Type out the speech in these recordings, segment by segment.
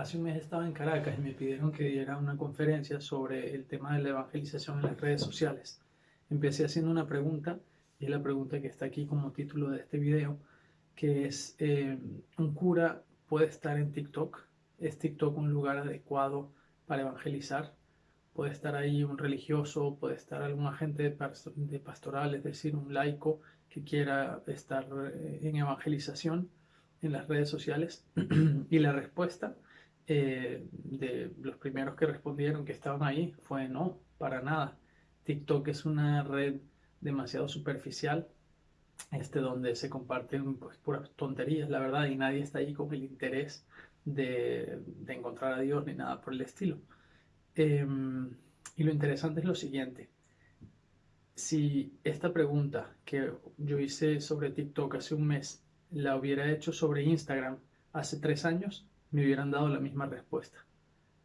Hace un mes estaba en Caracas y me pidieron que diera una conferencia sobre el tema de la evangelización en las redes sociales. Empecé haciendo una pregunta, y es la pregunta que está aquí como título de este video, que es, eh, ¿un cura puede estar en TikTok? ¿Es TikTok un lugar adecuado para evangelizar? Puede estar ahí un religioso, puede estar algún agente de pastoral, es decir, un laico que quiera estar eh, en evangelización en las redes sociales. y la respuesta eh, de los primeros que respondieron que estaban ahí fue no, para nada. TikTok es una red demasiado superficial, este, donde se comparten pues, puras tonterías, la verdad, y nadie está ahí con el interés de, encontrar a Dios ni nada por el estilo. Em, y lo interesante es lo siguiente. Si esta pregunta que yo hice sobre TikTok hace un mes la hubiera hecho sobre Instagram hace tres años, me hubieran dado la misma respuesta.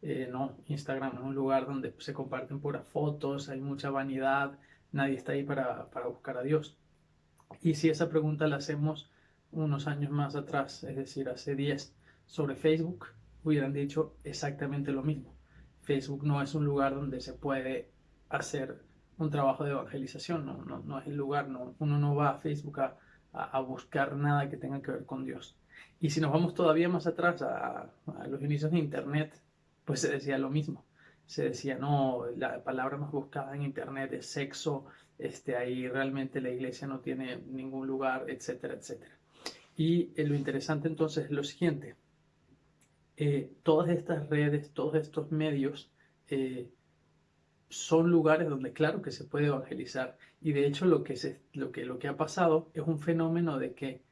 Eh, no, Instagram es un lugar donde se comparten puras fotos, hay mucha vanidad, nadie está ahí para, para buscar a Dios. Y si esa pregunta la hacemos unos años más atrás, es decir, hace 10, sobre Facebook, hubieran dicho exactamente lo mismo. Facebook no es un lugar donde se puede hacer un trabajo de evangelización, no, no, no es el lugar, no, uno no va a Facebook a, a, buscar nada que tenga que ver con Dios. Y si nos vamos todavía más atrás a, los inicios de Internet, pues se decía lo mismo. Se decía, no, la palabra más buscada en Internet es sexo, este, ahí realmente la iglesia no tiene ningún lugar, etcétera, etcétera. Y eh, lo interesante entonces es lo siguiente. Eh, todas estas redes, todos estos medios eh, son lugares donde claro que se puede evangelizar y de hecho lo que, se, lo, que, lo que ha pasado es un fenómeno de que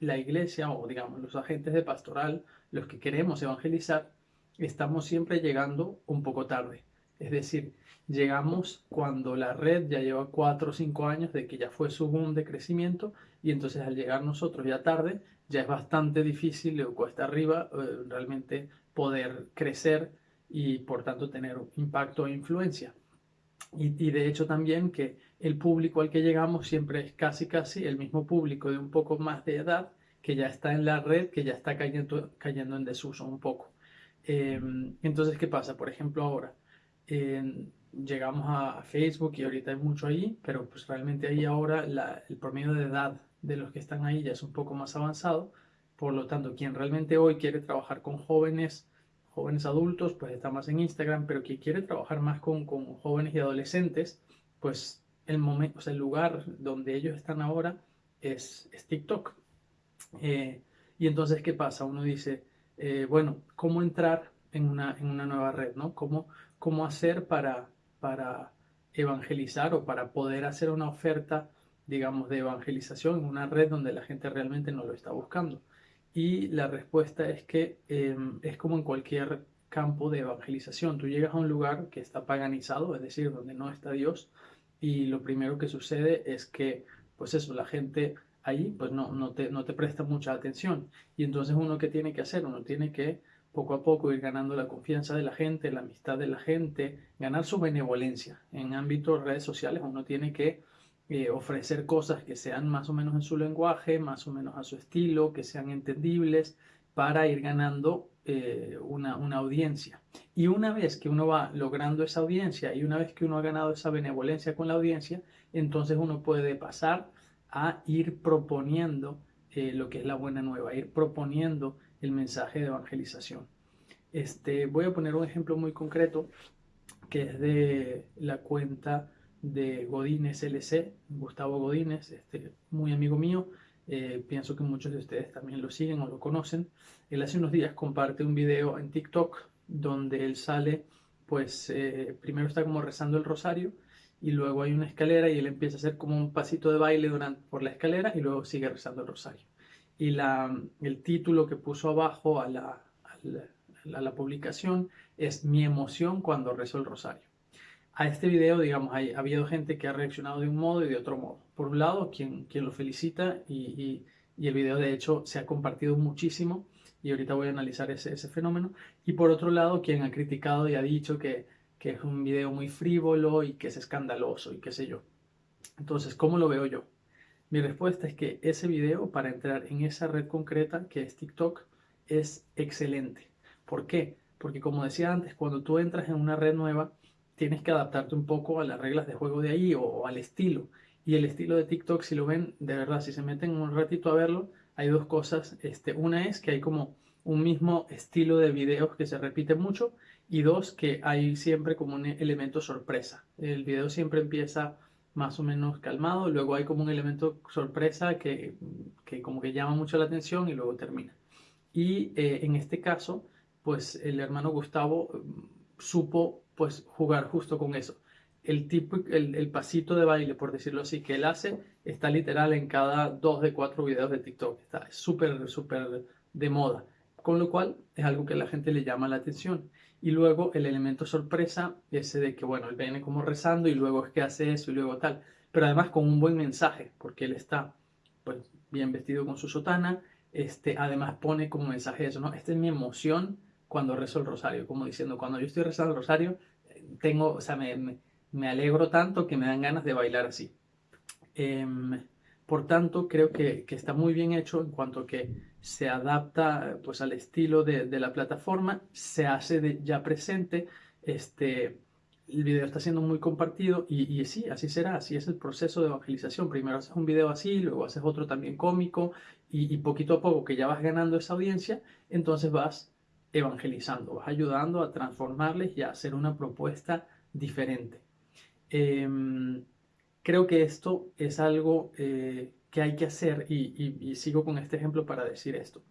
la iglesia o digamos los agentes de pastoral, los que queremos evangelizar, estamos siempre llegando un poco tarde. Es decir, llegamos cuando la red ya lleva cuatro o cinco años de que ya fue su boom de crecimiento y entonces al llegar nosotros ya tarde, ya es bastante difícil o cuesta arriba eh, realmente poder crecer y por tanto tener impacto e influencia. Y, de hecho también que el público al que llegamos siempre es casi casi el mismo público de un poco más de edad que ya está en la red, que ya está cayendo, cayendo en desuso un poco. Em, entonces, ¿qué pasa? Por ejemplo, ahora llegamos a, Facebook y ahorita hay mucho ahí, pero pues realmente ahí ahora el promedio de edad de los que están ahí ya es un poco más avanzado. Por lo tanto, quien realmente hoy quiere trabajar con jóvenes jóvenes adultos, pues está más en Instagram, pero quien quiere trabajar más con, jóvenes y adolescentes, pues el, momento, el lugar donde ellos están ahora es, TikTok. Eh, y entonces, ¿qué pasa? Uno dice, eh, bueno, ¿cómo entrar en una, en una nueva red? ¿no? ¿Cómo, ¿Cómo hacer para, para evangelizar o para poder hacer una oferta, digamos, de evangelización en una red donde la gente realmente no lo está buscando? Y la respuesta es que em, es como en cualquier campo de evangelización. Tú llegas a un lugar que está paganizado, es decir, donde no está Dios, y lo primero que sucede es que, pues eso, la gente ahí pues no, no, te, no te presta mucha atención. Y entonces uno que tiene que hacer, uno tiene que poco a poco ir ganando la confianza de la gente, la amistad de la gente, ganar su benevolencia. En ámbitos redes sociales uno tiene que eh, ofrecer cosas que sean más o menos en su lenguaje, más o menos a su estilo, que sean entendibles, para ir ganando eh, una, una, audiencia. Y una vez que uno va logrando esa audiencia y una vez que uno ha ganado esa benevolencia con la audiencia, entonces uno puede pasar a ir proponiendo eh, lo que es la buena nueva, ir proponiendo el mensaje de evangelización. Este, voy a poner un ejemplo muy concreto que es de la cuenta de Godínez LC, Gustavo Godínez, este, muy amigo mío, eh, pienso que muchos de ustedes también lo siguen o lo conocen. Él hace unos días comparte un video en TikTok donde él sale, pues eh, primero está como rezando el rosario y luego hay una escalera y él empieza a hacer como un pasito de baile durante, por la escalera y luego sigue rezando el rosario. Y la, el título que puso abajo a la, a la publicación es Mi emoción cuando rezo el rosario a este video, digamos, ha habido gente que ha reaccionado de un modo y de otro modo. Por un lado, quien, quien lo felicita y, y, el video de hecho se ha compartido muchísimo y ahorita voy a analizar ese, ese fenómeno. Y por otro lado, quien ha criticado y ha dicho que, que es un video muy frívolo y que es escandaloso y qué sé yo. Entonces, ¿cómo lo veo yo? Mi respuesta es que ese video para entrar en esa red concreta que es TikTok es excelente ¿Por qué? Porque como decía antes, cuando tú entras en una red nueva, tienes que adaptarte un poco a las reglas de juego de ahí o, al estilo. Y el estilo de TikTok, si lo ven, de verdad, si se meten un ratito a verlo, hay dos cosas. Este, una es que hay como un mismo estilo de videos que se repite mucho y dos, que hay siempre como un elemento sorpresa. El video siempre empieza más o menos calmado, luego hay como un elemento sorpresa que, que como que llama mucho la atención y luego termina. Y eh, en este caso, pues el hermano Gustavo mm, supo pues jugar justo con eso. El, tipo, el, el, pasito de baile, por decirlo así, que él hace, está literal en cada dos de cuatro videos de TikTok. Está súper, súper de moda. Con lo cual es algo que la gente le llama la atención. Y luego el elemento sorpresa, ese de que, bueno, él viene como rezando y luego es que hace eso y luego tal. Pero además con un buen mensaje, porque él está pues bien vestido con su sotana, este, además pone como mensaje eso, ¿no? Esta es mi emoción cuando rezo el rosario, como diciendo, cuando yo estoy rezando el rosario, tengo, o sea, me, me, alegro tanto que me dan ganas de bailar así. Em, por tanto, creo que, que, está muy bien hecho en cuanto que se adapta pues, al estilo de, de la plataforma, se hace de, ya presente, este, el video está siendo muy compartido y, y, sí, así será, así es el proceso de evangelización. Primero haces un video así, luego haces otro también cómico y, y poquito a poco que ya vas ganando esa audiencia, entonces vas evangelizando, vas ayudando a transformarles y a hacer una propuesta diferente. Em, creo que esto es algo eh, que hay que hacer y, sigo con este ejemplo para decir esto.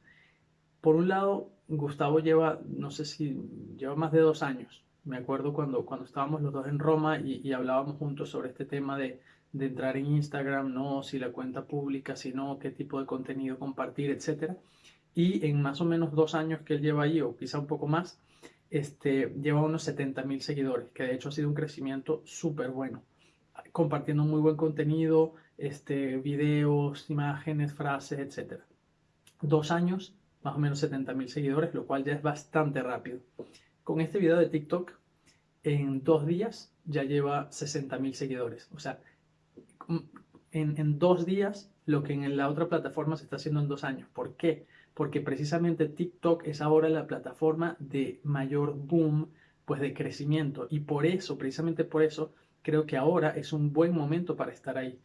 Por un lado, Gustavo lleva, no sé si lleva más de dos años. Me acuerdo cuando, cuando estábamos los dos en Roma y, hablábamos juntos sobre este tema de, de, entrar en Instagram, no, si la cuenta pública, si no, qué tipo de contenido compartir, etcétera y en más o menos dos años que él lleva ahí, o quizá un poco más, este, lleva unos 70 mil seguidores, que de hecho ha sido un crecimiento súper bueno, compartiendo muy buen contenido, este, videos, imágenes, frases, etc. Dos años, más o menos 70 mil seguidores, lo cual ya es bastante rápido. Con este video de TikTok, en dos días ya lleva 60 mil seguidores. O sea, en, en dos días lo que en la otra plataforma se está haciendo en dos años. ¿Por qué? Porque precisamente TikTok es ahora la plataforma de mayor boom, pues de crecimiento. Y por eso, precisamente por eso, creo que ahora es un buen momento para estar ahí.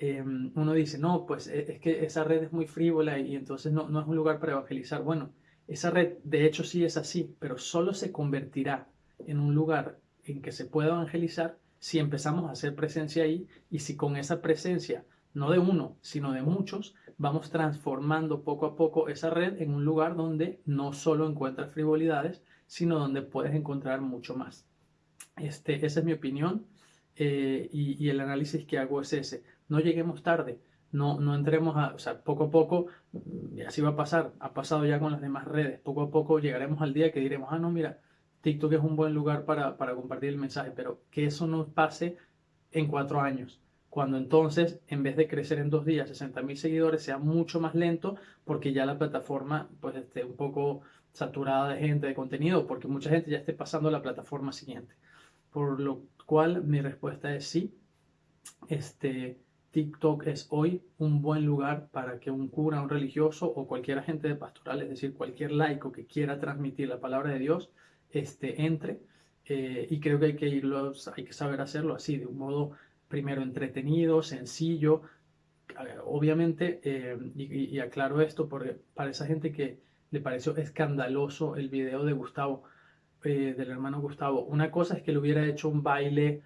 Em, uno dice, no, pues e, es que esa red es muy frívola y entonces no, no es un lugar para evangelizar. Bueno, esa red de hecho sí es así, pero solo se convertirá en un lugar en que se pueda evangelizar si empezamos a hacer presencia ahí y si con esa presencia, no de uno, sino de muchos, vamos transformando poco a poco esa red en un lugar donde no solo encuentras frivolidades, sino donde puedes encontrar mucho más. Este, esa es mi opinión eh, y, el análisis que hago es ese. No lleguemos tarde, no, no entremos a, o sea, poco a poco, y así va a pasar, ha pasado ya con las demás redes, poco a poco llegaremos al día que diremos, ah, no, mira, TikTok es un buen lugar para, para compartir el mensaje, pero que eso no pase en cuatro años cuando entonces en vez de crecer en dos días 60 mil seguidores sea mucho más lento porque ya la plataforma pues esté un poco saturada de gente, de contenido, porque mucha gente ya esté pasando a la plataforma siguiente. Por lo cual mi respuesta es sí, este, TikTok es hoy un buen lugar para que un cura, un religioso o cualquier agente de pastoral, es decir, cualquier laico que quiera transmitir la palabra de Dios, este, entre. Eh, y creo que hay que irlo, hay que saber hacerlo así, de un modo primero entretenido, sencillo. Obviamente, eh, y, aclaro esto porque para esa gente que le pareció escandaloso el video de Gustavo, eh, del hermano Gustavo, una cosa es que le hubiera hecho un baile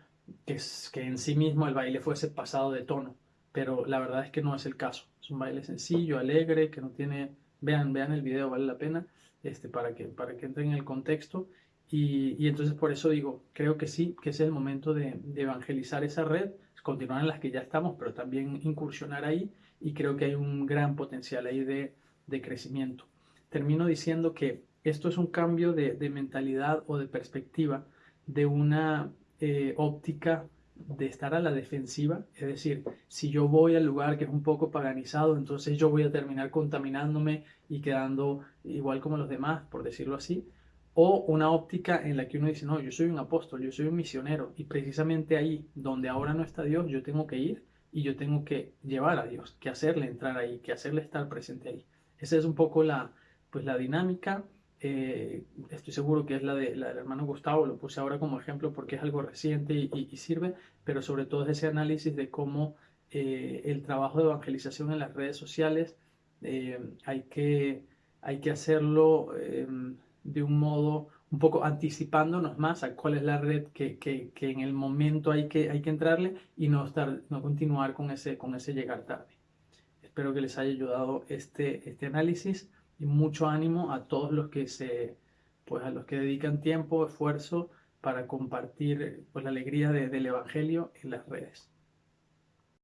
que, que en sí mismo el baile fuese pasado de tono, pero la verdad es que no es el caso. Es un baile sencillo, alegre, que no tiene... Vean, vean el video, vale la pena, este, para, que, para que entren en el contexto y, entonces por eso digo, creo que sí, que es el momento de, evangelizar esa red, continuar en las que ya estamos, pero también incursionar ahí y creo que hay un gran potencial ahí de, crecimiento. Termino diciendo que esto es un cambio de, mentalidad o de perspectiva de una eh, óptica de estar a la defensiva, es decir, si yo voy al lugar que es un poco paganizado, entonces yo voy a terminar contaminándome y quedando igual como los demás, por decirlo así, o una óptica en la que uno dice, no, yo soy un apóstol, yo soy un misionero, y precisamente ahí, donde ahora no está Dios, yo tengo que ir y yo tengo que llevar a Dios, que hacerle entrar ahí, que hacerle estar presente ahí. Esa es un poco la, pues, la dinámica eh, estoy seguro que es la, de, la del hermano Gustavo, lo puse ahora como ejemplo porque es algo reciente y, sirve, pero sobre todo es ese análisis de cómo eh, el trabajo de evangelización en las redes sociales eh, hay, que, hay que hacerlo em, de un modo un poco anticipándonos más a cuál es la red que, que, que, en el momento hay que, hay que entrarle y no, estar, no continuar con ese, con ese llegar tarde. Espero que les haya ayudado este, este análisis y mucho ánimo a todos los que se, pues a los que dedican tiempo, esfuerzo para compartir pues, la alegría del Evangelio en las redes.